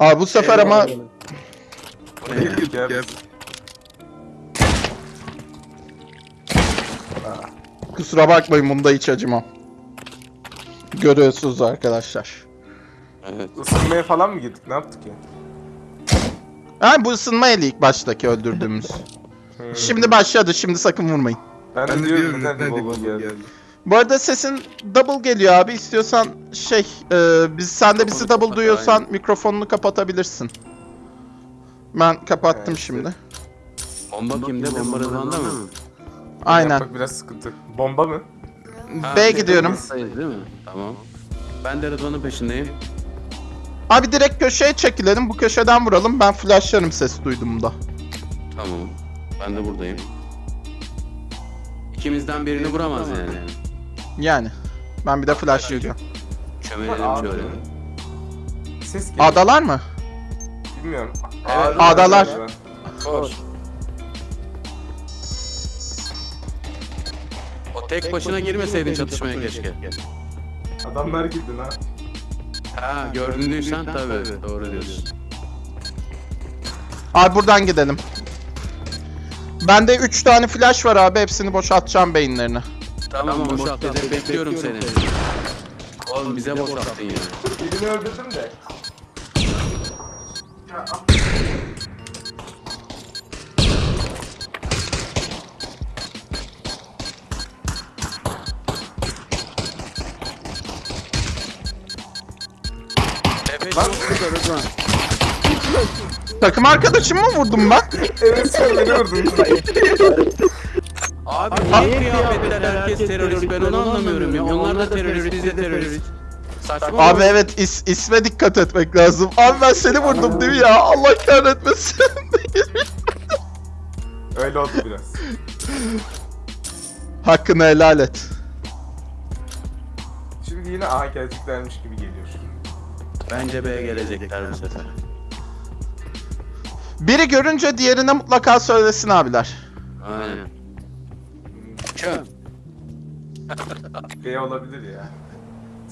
Abi bu sefer ama kusura bakmayın bunda hiç acımam. Görüyorsunuz arkadaşlar. Evet. Isınmaya falan mı girdik? Ne yaptık ya? Ha bu ısınma eli ilk baştaki öldürdüğümüz. Hmm. Şimdi başladı. Şimdi sakın vurmayın. ben, Ben de diyorum diyorum neden neden geldi. geldi. Bu arada sesin double geliyor abi. İstiyorsan şey, e, biz sen de bizi double duyuyorsan aynen. mikrofonunu kapatabilirsin. Ben kapattım Evet, şimdi. Bomba kimde? Bomba Rıdvan'da mı? Aynen. Yapmak biraz sıkıntı. Bomba mı? Ha, B gidiyorum. Rıdvan'dayız Değil mi? Tamam. Ben de Rıdvan'ın peşindeyim. Abi direkt köşeye çekilelim. Bu köşeden vuralım. Ben flashlarım ses duyduğumda. Tamam. Ben de buradayım. İkimizden birini vuramaz yani. Yani. Ben bir de flashlayacağım. Çömelelim Abi. şöyle. Ses geliyor. Adalar mı? Bilmiyorum. Evet. Adalar. Koş. O tek başına girmeseydin çatışmaya keşke. Adamlar girdi lan. Ha gördüysen tabii doğru diyorsun. Abi buradan gidelim. Bende 3 tane flash var abi. Hepsini boşaltacağım beyinlerini. Tamam boşalt Recep bekliyorum seni. Oğlum bize boşalttın ya. Birini öldürdüm de. Tepe çok Rıdvan. Takım arkadaşımı mı vurdum ben? Evet sen beni vurdun. Abi niye kıyafetler herkes terörist ben onu anlamıyorum ya. Onlar da terörist biz de terörist. Saçma Abi evet is, isme dikkat etmek lazım. Abi ben seni vurdum değil mi ya? Allah kahretmesin. Öyle oldu biraz. Hakkını helal et. Şimdi yine A geleceklermiş gibi geliyor. Bence B'ye gelecekler bu sefer. Biri görünce diğerine mutlaka söylesin abiler. Aynen. Çöm. B olabilir ya.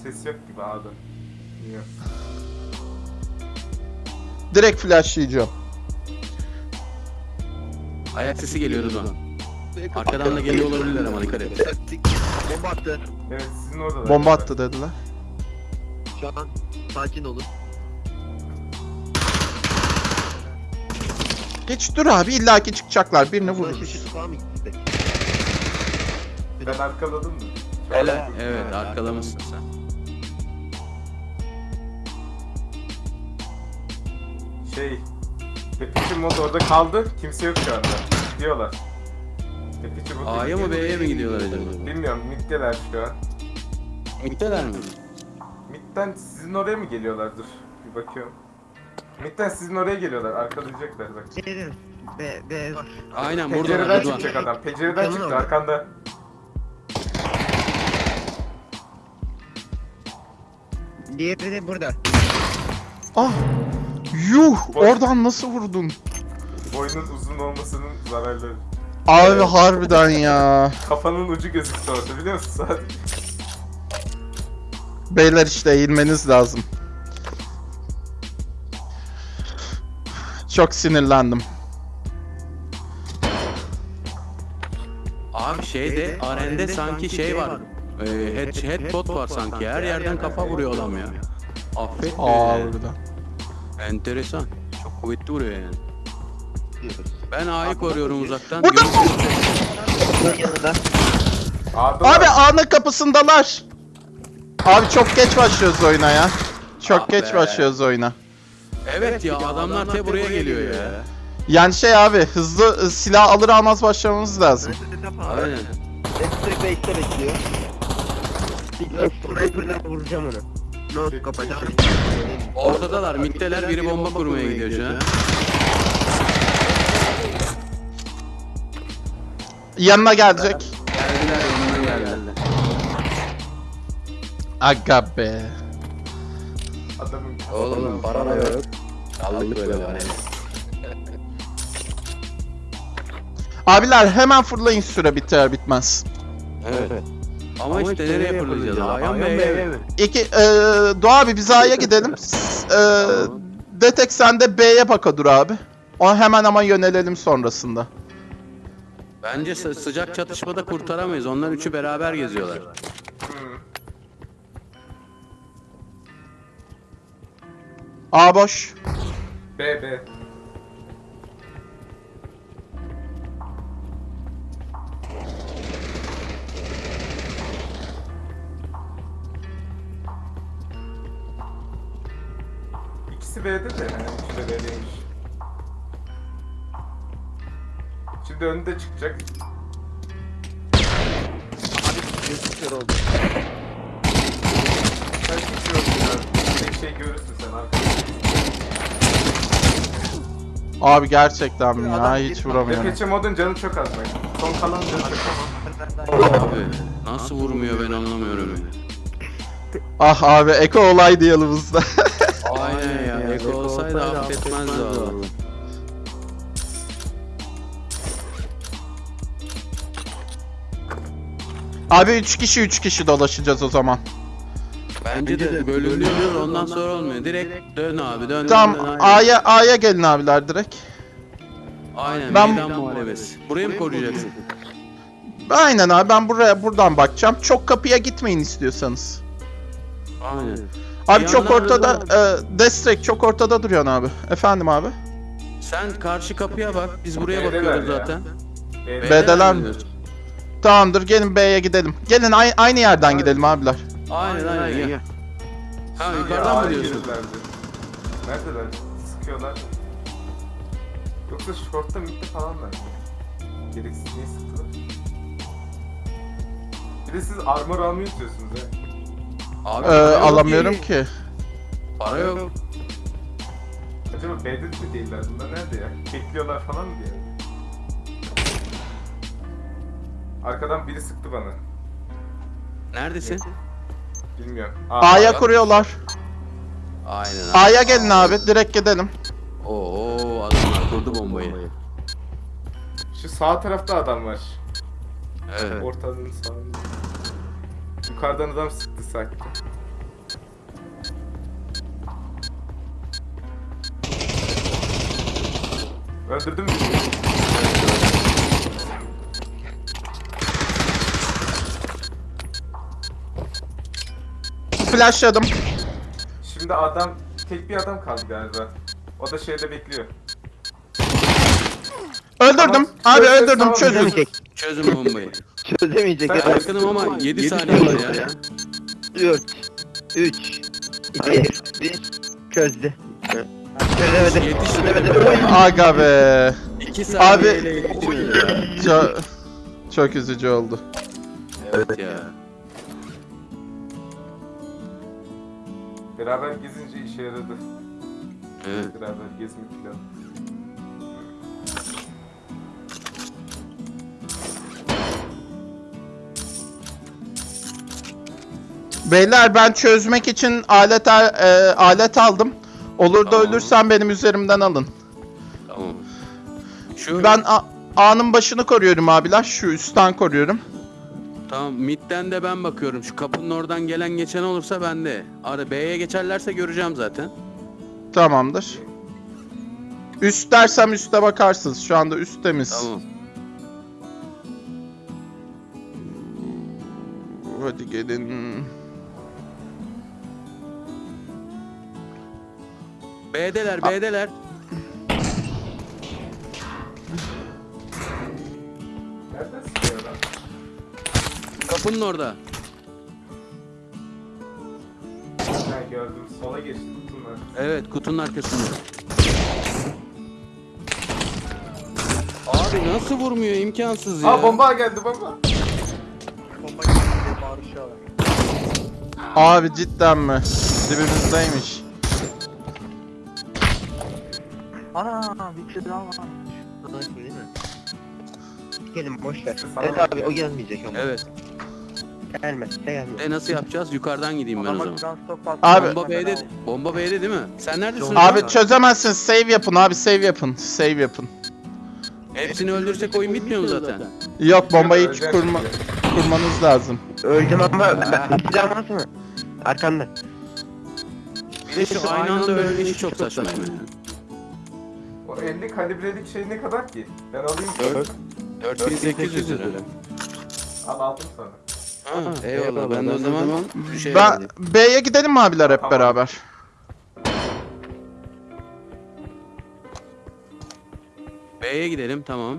Ses yok gibi A'da. Bilmiyorum. Direkt flashlayacağım. Ayak sesi geliyor Rıdvan. Arkadan da geliyor olabilirler ama dikkat et. Taktik. Bomba attı. Evet sizin orada da. Bomba attı dediler. Şu an sakin olun. Hiç dur abi illaki çıkacaklar. Birini vururuz. Ben arkaladım mı? Hele. an- Evet arkalamışsın sen. Şey. Pepişi mod orada kaldı. Kimse yok şu anda. Gidiyorlar. Pepişi mod A'ya mı B'ye mi gidiyorlar acaba? Bilmiyorum. Mid'deler şu an. Mid'deler mi? Mid'den sizin oraya mı geliyorlar? Dur. Bir bakıyorum. Mid'den sizin oraya geliyorlar. Arkalayacaklar bak. Şeyde. B, B var. Aynen burada Pencereden çıkacak adam. Pencereden çıktı arkanda. Diğeri de burada. Ah! Yuh! Oradan nasıl vurdun? Boynun uzun olmasının zararları. Abi harbiden ya. Kafanın ucu gözüktü orada biliyor musun sadece? Beyler işte eğilmeniz lazım. Çok sinirlendim. Abi şeyde arende sanki şey var. Ee, head, headbot var sanki. Her yerden kafa vuruyor adam ya. Affet beni. Harbiden. Enteresan. Çok kuvvetli vuruyor yani. Ben A'yı koruyorum uzaktan. Burada-. A'da Abi ana kapısındalar. Abi çok geç başlıyoruz oyuna ya. Çok Ah geç be. başlıyoruz oyuna. Evet ya adamlar te buraya geliyor ya. Yani şey abi hızlı ı, silah alır almaz başlamamız lazım. Aynen. Base'te bekliyor. Sniper'la vuracağım onu. No kapatacağım. Ortadalar, middeler biri bomba kurmaya gidiyor şu an. Yanına gelecek. Geldiler yanına geldiler. Aga be. adamın Oğlum para da yok. Kaldık böyle var Abiler hemen fırlayın süre biter bitmez. Evet. Ama işte nereye fırlayacağız? A'ya mı B'ye mi? İki, eee Doğa abi biz A'ya gidelim. e, Detek sen de B'ye baka dur abi. O hemen ama yönelelim sonrasında. Bence sı- sıcak çatışmada kurtaramayız. Onlar üçü beraber geziyorlar. A boş. B B. B'de de yani üçü de B'deymiş. Şimdi önünde çıkacak. Sen hiç yoksun ya. Tek şey görürsün sen arkada. Abi gerçekten mi ya hiç vuramıyorum. Depeche modun canı çok az bak. Son kalan canı çok az. Abi nasıl vurmuyor ben anlamıyorum ya. Ah abi Eko olaydı yanımızda. Aynen ya. Eko olsaydı affetmezdi valla. abi 3 kişi 3 kişi dolaşacağız o zaman. Bence de bölünüyor ondan sonra olmuyor. Direkt dön abi dön. Tamam. A'ya A'ya gelin abiler direkt. Aynen Ben- meydan muharebesi. Burayı mı koruyacaksın? Aynen abi ben buraya buradan bakacağım. Çok kapıya gitmeyin istiyorsanız. Aynen. Abi çok yandan ortada da- e, Destrek çok ortada duruyorsun abi. Efendim abi. Sen karşı kapıya bak. Biz buraya B'deler bakıyoruz ya. zaten. B'de. B'deler mi? gidiyoruz? Tamamdır gelin B'ye gidelim. Gelin ay- aynı yerden gidelim abiler. Aynen aynen gel. Ha Ya, yukarıdan mı diyorsun? Neredeler? Sıkıyorlar. Yoksa short'ta midde falan mı? Gereksiz niye sıktılar? Bir de siz armor almayı istiyorsunuz ha. Abi Ee, para yok alamıyorum ki. ki. Para yok. Acaba B'de mi değiller? Bunlar nerede ya? Bekliyorlar falan mı diye. Arkadan biri sıktı bana. Neredesin? Bilmiyorum. A'ya kuruyorlar. Aynen abi. A'ya gelin abi direkt gidelim. Oo adamlar kurdu bombayı. Şu sağ tarafta adam var. Evet. Ortanın sağında. Yukarıdan adam sıktı sanki. Öldürdün mü? Flashladım. Şimdi adam, tek bir adam kaldı galiba. O da şeyde bekliyor. Öldürdüm. Tamam, Abi öldürdüm çözün. Çözemeyecek. Çözün bombayı. Çözemeyecek. Yakınım ama 7 saniye var ya. 4 3 2 1 Çözdü. Çözemedi. Yetişmedi. Aga be. 2 saniye Abi- ile yetişmedi ya. Çok, çok üzücü oldu. Evet ya. Beraber gezince işe yaradı. Evet. Beraber gezmek falan. Beyler ben çözmek için alet al- e, alet aldım. Olur da Tamam. ölürsem benim üzerimden alın. Tamam. Şu Ben A- A'nın başını koruyorum abiler. Şu üstten koruyorum. tamam midden de ben bakıyorum. Şu kapının oradan gelen geçen olursa ben de. Ara B'ye geçerlerse göreceğim zaten. Tamamdır. Üst dersem üste bakarsınız. Şu anda üst temiz. Tamam. Hadi gelin. B'deler, B'deler. Kapının orada. Ha gördüm. Sola geçti kutunlar. Evet, kutunun arkasında. Abi nasıl vurmuyor? imkansız ya. Aa bomba geldi bomba. Abi cidden mi? Dibimizdeymiş. Ana bir şey daha var. Gelin boş ver. Evet abi o gelmeyecek ama. Evet. Gelmez. De gelmez. E nasıl yapacağız? Yukarıdan gideyim ben o zaman. Abi Bomba B'de, bomba B'de değil mi? Sen neredesin? abi çözemezsiniz. Save yapın abi save yapın. Save yapın. Hepsini öldürsek oyun bitmiyor mu zaten? Yok bombayı hiç kurma, kurmanız lazım. Öldüm ama ben silah var mı? Arkanda. Bir de şu aynı anda ölme işi çok saçma yani. O 50 kalibrelik şey ne kadar ki? Ben alayım. 4 4800 lira. Al aldım sana. Ha, eyvallah ben de o zaman şey Ben. B'ye gidelim mi abiler hep Tamam. beraber? B'ye gidelim tamam.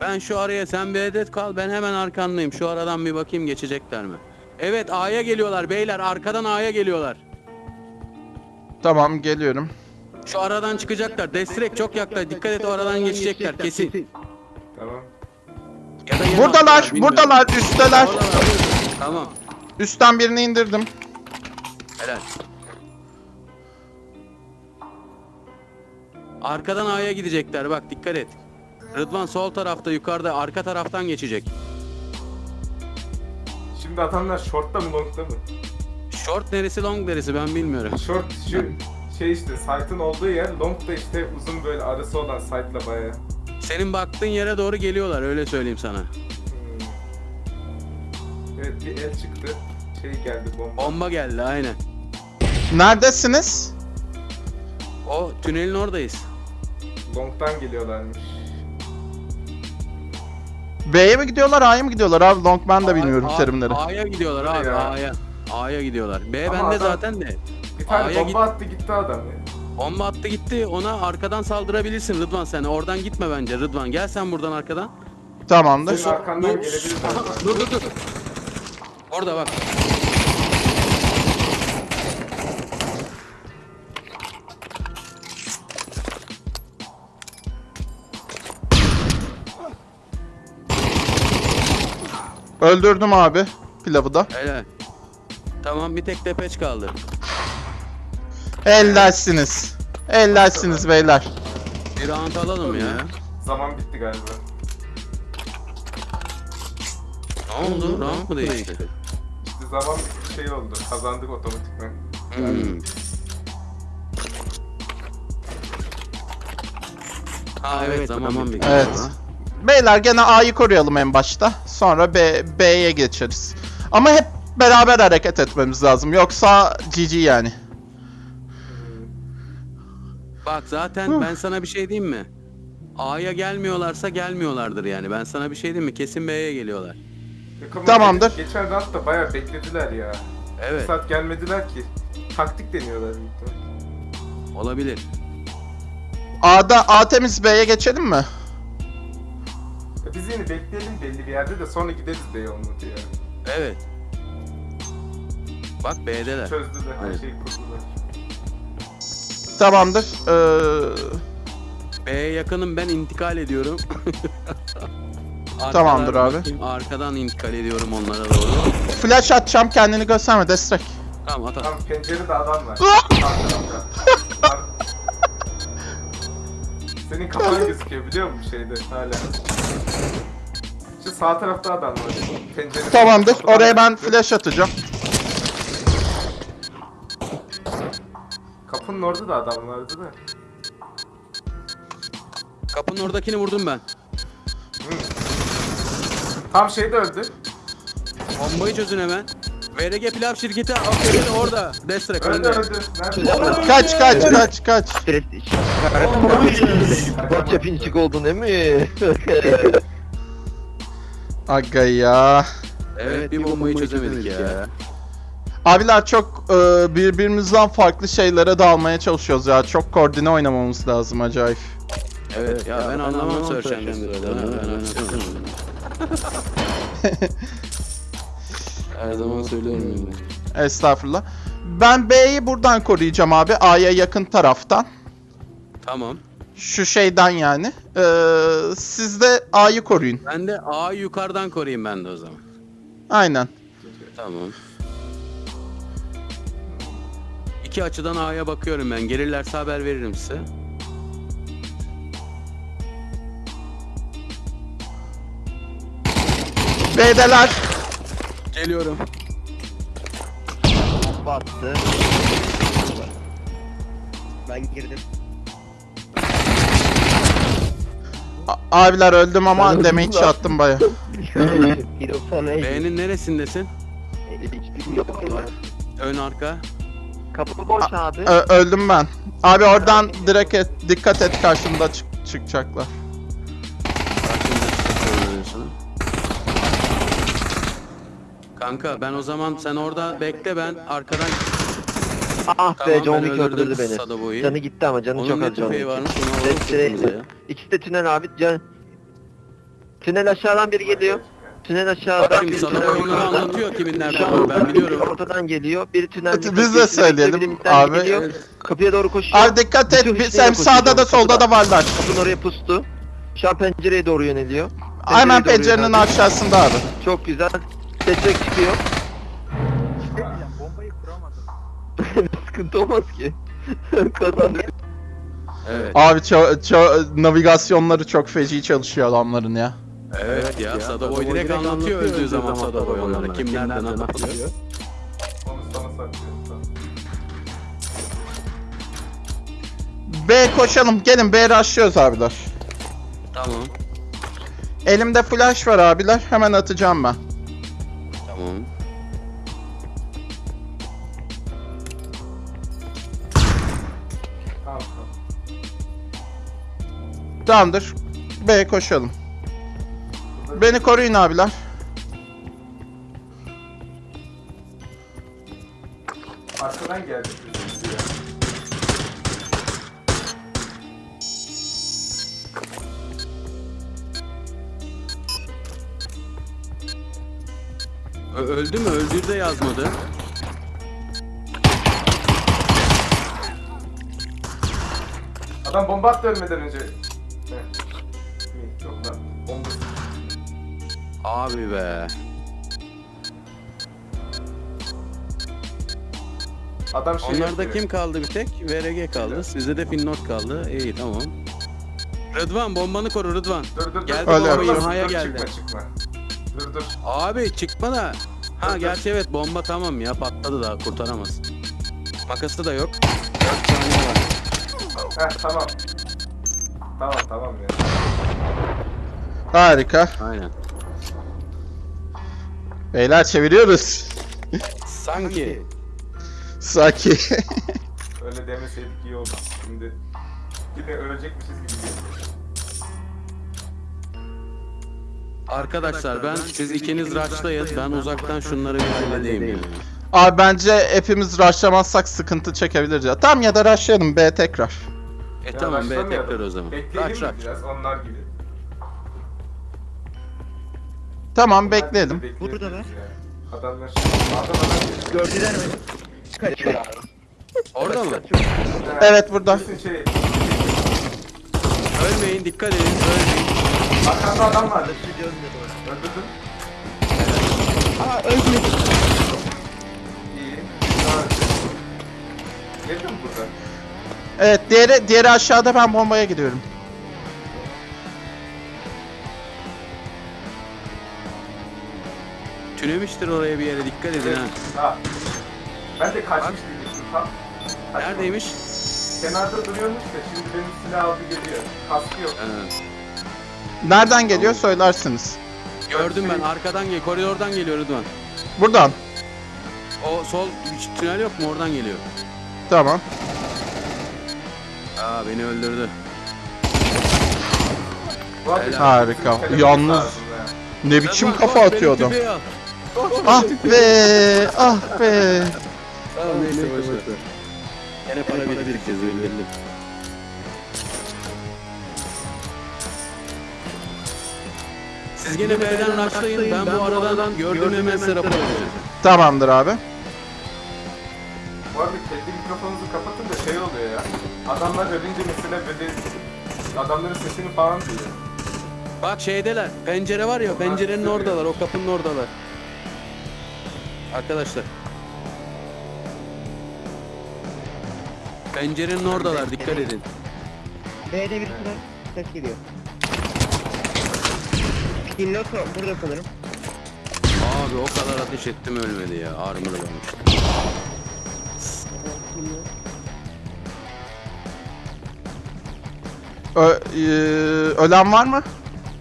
Ben şu araya sen bir adet kal ben hemen arkandayım. Şu aradan bir bakayım geçecekler mi? Evet A'ya geliyorlar beyler arkadan A'ya geliyorlar. Tamam geliyorum. Şu aradan çıkacaklar. Destrek çok yaklaş. Dikkat et o aradan geçecekler kesin. Tamam. Ya da yeni Buradalar, attılar, bilmiyorum. buradalar, üstteler. Oradalar. Tamam. Üstten birini indirdim. Helal. Arkadan A'ya gidecekler bak dikkat et. Rıdvan sol tarafta yukarıda arka taraftan geçecek. Şimdi atanlar shortta mı longta mı? Short neresi long neresi ben bilmiyorum. Short şu şey işte site'ın olduğu yer long da işte uzun böyle arası olan site'la baya. Senin baktığın yere doğru geliyorlar öyle söyleyeyim sana. Hmm. Evet bir el çıktı. Şey geldi bomba. Bomba geldi aynen. Neredesiniz? O tünelin oradayız. Long'dan geliyorlarmış. B'ye mi gidiyorlar, A'ya mı gidiyorlar abi? Long ben de bilmiyorum terimleri. A'ya gidiyorlar abi Ya. A'ya. A'ya gidiyorlar. B Ama bende adam- zaten de. Bir tane A'ya bomba attı gitti adam ya. Bomba attı gitti ona arkadan saldırabilirsin Rıdvan sen. Oradan gitme bence Rıdvan. Gel sen buradan arkadan. Tamamdır. Senin arkandan gelebilir dur dur dur. Orada bak. Öldürdüm abi pilavı da. Helal. Tamam bir tek tepeç kaldı. Helalsiniz. Helalsiniz beyler. Bir round alalım ya. Zaman bitti galiba. Ne oldu? Round mu değişti? İşte zaman şey oldu. Kazandık otomatikman. Hmm. Ha evet zaman bir. Evet. Beyler gene A'yı koruyalım en başta. Sonra B B'ye geçeriz. Ama hep beraber hareket etmemiz lazım. Yoksa GG yani. Bak zaten ben sana bir şey diyeyim mi? A'ya gelmiyorlarsa gelmiyorlardır yani. Ben sana bir şey diyeyim mi? Kesin B'ye geliyorlar. Yok ama Tamamdır. ge- Geçen roundda bayağı beklediler ya. Evet saat gelmediler ki. Taktik deniyorlar büyük olabilir. A'da A temiz B'ye geçelim mi? Ya Biz yine bekleyelim belli bir yerde de sonra gideriz olmadı ya. Evet. Bak B'deler. Çözdüler her Evet. şeyi kurdular. Tamamdır. Ee, B'ye yakınım ben intikal ediyorum. Arkadan Tamamdır abi. bakayım, Arkadan intikal ediyorum onlara doğru. flash atacağım kendini gösterme destek. Tamam at at. Tam pencerede adam var. Sağ tarafta. Ar- Senin kafan gözüküyor biliyor musun şeyde hala? Şu sağ tarafta adam var. Pencerede. Tamamdır. Kapıdan Oraya ben flash atacağım. Kapının orada da adam vardı da. Kapının oradakini vurdum ben. Tam şeyde öldü. Bombayı çözün hemen. VRG Pilav şirketi aferin orada. Destrek Öldü önde. Kaç kaç kaç kaç. Botça pinçik oldun değil mi? Aga ya. Evet bir bombayı çözemedik ya. Abiler çok e, birbirimizden farklı şeylere dalmaya çalışıyoruz ya. Çok koordine oynamamız lazım acayip. Evet ya ben anlamam Search and Her zaman söylüyorum yani. Estağfurullah. Ben B'yi buradan koruyacağım abi. A'ya yakın taraftan. Tamam. Şu şeyden yani. Ee, siz de A'yı koruyun. Ben de A'yı yukarıdan koruyayım ben de o zaman. Aynen. Tamam. İki açıdan A'ya bakıyorum ben. Gelirlerse haber veririm size. B'deler. Geliyorum. Battı. Ben girdim. A- abiler öldüm Ben ama öldüm damage lan. attım baya. Bir o. B'nin neresindesin? Ön arka. Kapı boş abi. Ö- öldüm ben. Abi oradan direkt et, dikkat et karşımda çık- çıkacaklar. Kanka ben o zaman sen orada bekle ben arkadan Ah Tamam, be John ben Wick öldürdü beni. Canı gitti ama canı onun çok ne az John tüfeği Wick. varmış onu alalım ya. İkisi de tünel abi. Can... Tünel aşağıdan biri geliyor. Tünel aşağıdan Bakayım biri sana oyunları ortadan- anlatıyor kimin nerede olduğunu ben biliyorum. Ortadan geliyor. Biri tünel Evet, biz de söyleyelim abi. Kapıya doğru koşuyor. Abi dikkat et. Bütün Biz hem sağda da solda da varlar. Kapının oraya pustu. Şu an pencereye doğru yöneliyor. Hemen Pencereye doğru pencerenin yöneldi. aşağısında abi. Çok güzel. Seçek çıkıyor. Sıkıntı olmaz ki. Kazandık. Evet. Abi ço- ço- navigasyonları çok feci çalışıyor adamların ya. Evet ya Sadoboy direkt anlatıyor öldüğü zaman Sadoboy onlara kim nereden anlatıyor. Onu sana saklıyorum. B koşalım. Gelin B rushlıyoruz abiler. Tamam. Elimde flash var abiler. Hemen atacağım ben. Tamam. Tamam tamam. Tamamdır. B koşalım. Beni koruyun abiler. Arkadan geldi. Öldü mü? Öldüğü de yazmadı. Adam bomba attı ölmeden önce. Bomba. Abi be. Adam şey Onlarda yapıyor. kim kaldı bir tek? VRG kaldı. Sizde de Finnot kaldı. İyi tamam. Rıdvan bombanı koru Rıdvan. Dur dur dur. Geldi Öyle bomba Dur, geldi. Çıkma çıkma. Dur dur. Abi çıkma da. Ha gerçi evet bomba tamam ya patladı daha kurtaramaz. Makası da yok. 4 saniye var. Heh tamam. Tamam tamam ya. Harika. Aynen. Beyler çeviriyoruz. Sanki. Saki. Öyle demeseydik iyi oldu. Şimdi yine ölecekmişiz gibi geliyor. Arkadaşlar ben siz ikiniz rushlayın. Ben uzaktan şunları bir halledeyim. Abi bence hepimiz rushlamazsak sıkıntı çekebiliriz ya. Tamam ya da rushlayalım B tekrar. E Ya tamam be başlamayalım. tekrar o zaman. Bekleyelim mi rush. biraz onlar gibi. Tamam bekleyelim. Bekleyebiliriz Burada ya. Adamlar adam adam Gördüler mi? Kaçıyor. Orada mı? Evet burada. Kesin şey Ölmeyin dikkat edin ölmeyin. arkanda adam var. Öldürdün. Aa ölmedi. İyi. Daha önce. Geldin mi burada? Evet diğeri, diğeri aşağıda ben bombaya gidiyorum. Tünemiştir oraya bir yere dikkat edin ha. Ha. Ben de kaçmış diyecektim tam. Neredeymiş? Kenarda duruyormuş da şimdi benim silah aldı geliyor. Kaskı yok. Ha. Nereden geliyor söylersiniz. Gördüm ben arkadan gel koridordan geliyor Rıdvan. Buradan. O sol tünel yok mu oradan geliyor. Tamam. Aa beni öldürdü. Helal. Harika. Yalnız ne biçim Rıdvan, kafa koş, benim atıyor adam. tüfeği al. Ah be, ah be. Tamam neyse boşver. Gene para biriktireceğiz belli. Siz gene B'den rushlayın. Ben bu aradan gördüğüm hemen size rapor edeceğim. Tamamdır abi. Bu arada kendi mikrofonunuzu kapatın da şey oluyor ya. Adamlar ölünce mesela böyle adamların sesini falan duyuyor. Bak şeydeler. Pencere var ya pencerenin oradalar. O kapının oradalar. Arkadaşlar. Pencerenin oradalar. Dikkat edin. B'de birisi var. Ses geliyor. Pinnot burada sanırım. Abi o kadar ateş ettim ölmedi ya. Armor varmış. Ö- e, ölen var mı?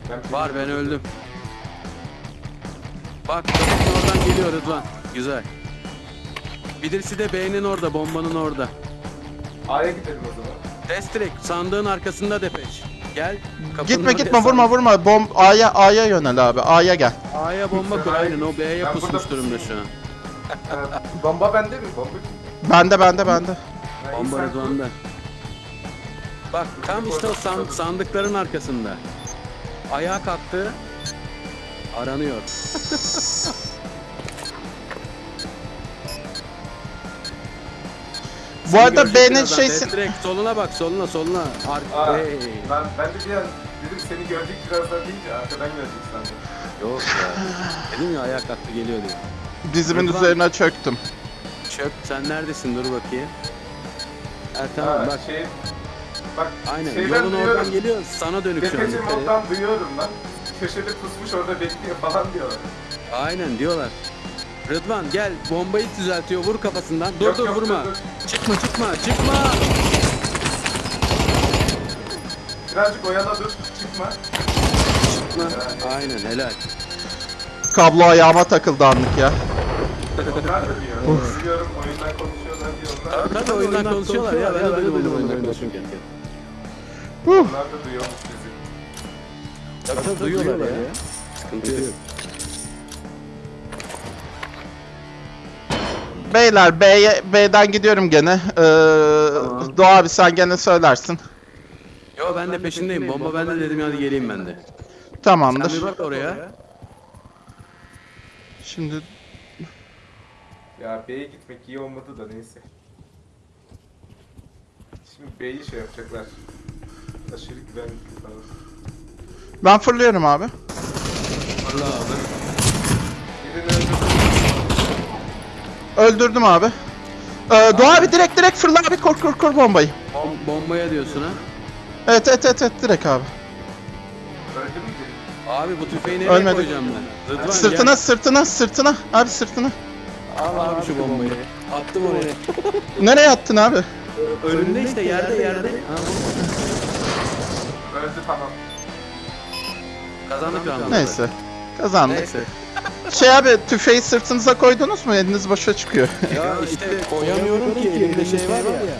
Ben Var ben öldüm. Bak oradan geliyor Rıdvan. Güzel. Birisi de B'nin orada, bombanın orada. A'ya gidelim o zaman. Destrik sandığın arkasında depeş. Gel. kapının Gitme oraya gitme vurma vurma. Bom A'ya A'ya yönel abi. A'ya gel. A'ya bomba kur aynen o B'ye Ben pusmuş burada durumda şu an. Ee, bomba bende mi? Bomba? Bende bende bende. Ha, Bomba sen Rıdvan'da. Bak tam işte o san- sandıkların arkasında. Ayağa kalktı. Aranıyor. Bu arada B'nin birazdan. şeysi... Direkt soluna bak soluna soluna. Ar Aa, Hey. ben, ben de bir an dedim seni gördük birazdan deyince arkadan gördük sandım. Yok ya. Dedim ya ayağa kalktı geliyor diye. Dizimin Rıdvan. üzerine çöktüm. Çök sen neredesin dur bakayım. Ha Ha, tamam bak. Şey, bak Aynen şeyden yolun duyuyorum. oradan geliyor sana dönük şu an. Dikkat et. moddan duyuyorum lan. Köşede pusmuş orada bekliyor falan diyorlar. Aynen diyorlar. Rıdvan gel bombayı düzeltiyor vur kafasından. Dur Yok, dur yok, vurma. dur, dur. Çıkma çıkma çıkma. Birazcık oyala dur. Çıkma. Çıkma. Aynen helal. Kablo ayağıma takıldı anlık ya. Onlar da diyor. Duyuyorum oyundan konuşuyorlar diyor. Onlar, Tabii oyundan konuşuyorlar ya ben de duydum oyundan konuşurken. Onlar da duyuyormuş bizi. Tabii duyuyorlar ya. Sıkıntı yok. Beyler B'ye B'den gidiyorum gene. Ee, Doğa abi sen gene söylersin. Yo ben de peşindeyim. Bomba bende dedim hadi geleyim ben de. Sen Tamamdır. bir bak oraya. Şimdi Ya B'ye gitmek iyi olmadı da neyse. Şimdi B'yi şey yapacaklar. Aşırı güvenlikli falan. ben fırlıyorum abi. Fırla abi. Birini öldürdüm. Öldürdüm abi. Ee, Doğa abi direkt direkt fırla abi kor kor kor bombayı. Bom- bombaya diyorsun ha. Evet evet evet, evet direkt abi. Öldü mü biri? Abi bu tüfeği nereye Ölmedi. koyacağım ben? Rıdvan Sırtına gel. sırtına sırtına. Abi sırtına. Al abi şu bombayı. Attım oraya. Nereye attın abi? Önünde işte yerde yerde. Öldü tamam. Kazandık. Neyse. Kazandık. Neyse. Şey abi tüfeği sırtınıza koydunuz mu? Eliniz boşa çıkıyor. Ya işte koyamıyorum ki elimde şey var ya.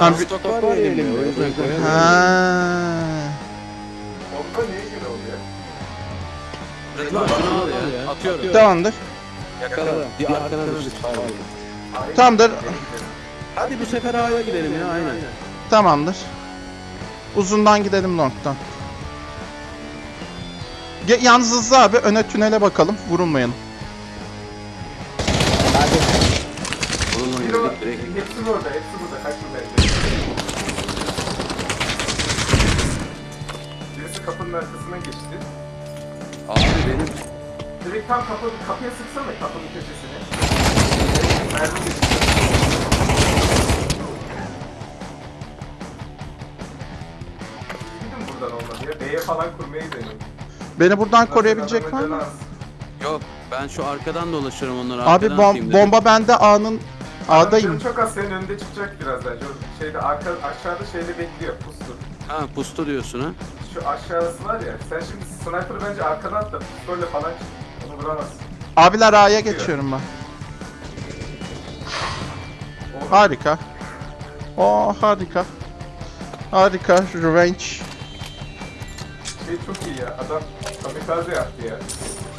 Abi- Gun stok var ya elimde o yüzden koyamıyorum. ha. Bomba neye göre oluyor? Rıdvan şunu al ya. Atıyorum. Tamamdır. Yakala. Bir arkana düştü. Tamamdır. Hadi bu sefer A'ya gidelim ya aynen. Tamamdır. Uzundan gidelim long'dan. Ge- Yalnız hızlı abi öne tünele bakalım. Vurulmayalım. Direkt. hepsi burada, hepsi burada. Kaçın bence. Birisi kapının arkasına geçti. Abi benim Direkt tam kapı, kapıya sıksana kapının köşesine. Mermi. Gidin buradan olmadı ya. B'ye falan kurmayı deneyin. Beni buradan koruyabilecek var mı? yok ben şu arkadan dolaşıyorum onları Abi arkadan atayım bom dedim. bomba bende A'nın A'dayım. çok az senin önünde çıkacak birazdan. Şu şeyde arka, aşağıda şeyde bekliyor pustu. Ha pustu diyorsun ha. Şu aşağısı var ya. Sen şimdi sniper'ı bence arkadan at da pistolle falan çık. Onu vuramazsın. Abiler A'ya geçiyorum ben. Harika. Oo harika. Harika. Revenge. Şey çok iyi ya. Adam kamikaze yaptı ya.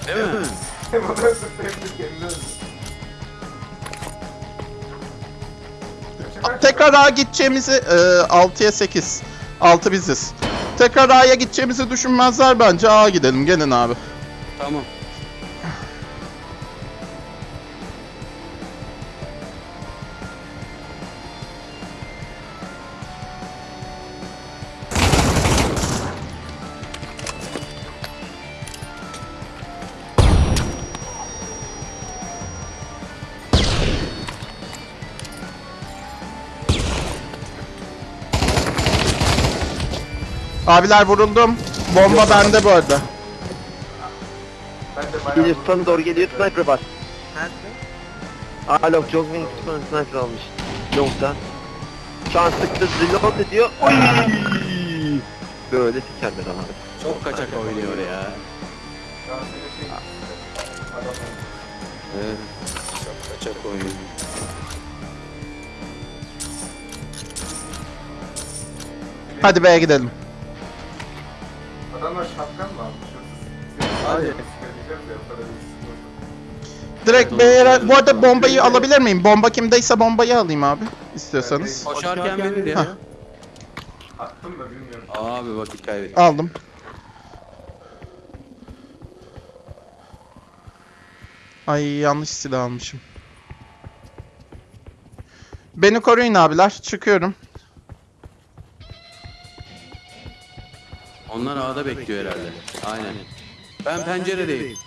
Değil mi? Hem onu öldürdü hem de kendini öldürdü. Tekrar A'ya gideceğimizi e, 6'ya 8. 6 biziz. Tekrar A'ya gideceğimizi düşünmezler bence. A'ya gidelim. Gelin abi. Tamam. Abiler vuruldum. Bomba bende bu arada. Ben de bayağı... Doğru geliyor sniper var. Aa long Jogwing sniper almış. Long'da. Şu an sıktı reload ediyor. Oy! Böyle sikerler abi. Çok kaçak oynuyor ya. Şu an senin şey... Adam Evet. Çok kaçak oynuyor. Hadi B'ye gidelim. Adamlar şapkan mı almış? Sıkıntı. Direkt B'ye... Bu arada bombayı alabilir miyim? Bomba kimdeyse bombayı alayım abi. İstiyorsanız. Koşarken ya. Hah. Attım da bilmiyorum. Abi vakit kaybettik. Aldım. Ay yanlış silah almışım. Beni koruyun abiler. Çıkıyorum. Onlar A'da bekliyor herhalde. Aynen. Ben penceredeyim.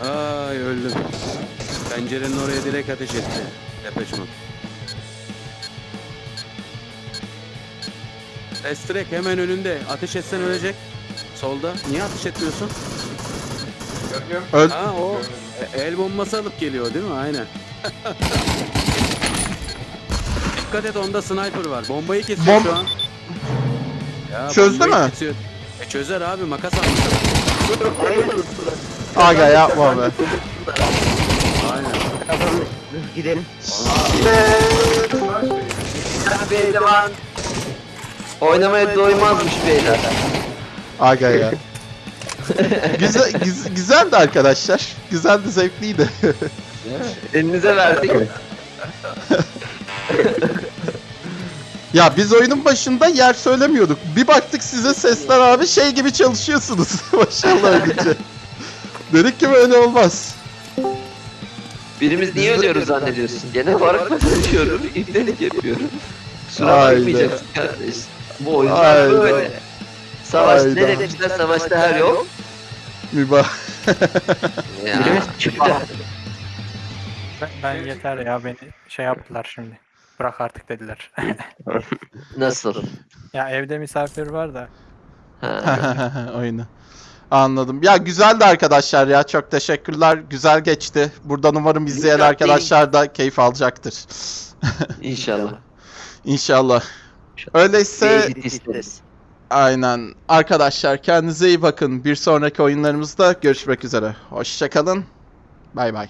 Ay öldüm. Pencerenin oraya direkt ateş etti. Depeçman. Estrek hemen önünde. Ateş etsen ölecek. Solda. Niye ateş etmiyorsun? Öl. Ha o el bombası alıp geliyor değil mi? Aynen. Dikkat et onda sniper var. Bombayı kesiyor Bom- şu an. Ya, Çözdü bombayı mü? kesiyor. E çözer abi makas almış. Aga yapma be. Aynen. Gidelim. Beyler Oynamaya doymazmış beyler. Aga ya. Güzel, güz- güzeldi arkadaşlar. Güzeldi, zevkliydi. Elinize verdik. ya biz oyunun başında yer söylemiyorduk. Bir baktık size sesler abi şey gibi çalışıyorsunuz. Maşallah önce. Dedik ki böyle olmaz. Birimiz niye ölüyoruz zannediyorsun? Genel olarak ben ölüyorum. İbnelik yapıyorum. Kusura bakmayacaksın kardeş. Bu oyunlar böyle. Savaş Hayda. ne demişler savaşta her yol. Mübah. Ya. Ben, ben yeter ya beni şey yaptılar şimdi. Bırak artık dediler. Nasıl? ya evde misafir var da. Oyunu. Anladım. Ya güzeldi arkadaşlar ya. Çok teşekkürler. Güzel geçti. Buradan umarım izleyen Güzel arkadaşlar da keyif alacaktır. İnşallah. İnşallah. Öyleyse. Aynen. Arkadaşlar kendinize iyi bakın. Bir sonraki oyunlarımızda görüşmek üzere. Hoşçakalın. Bay bay.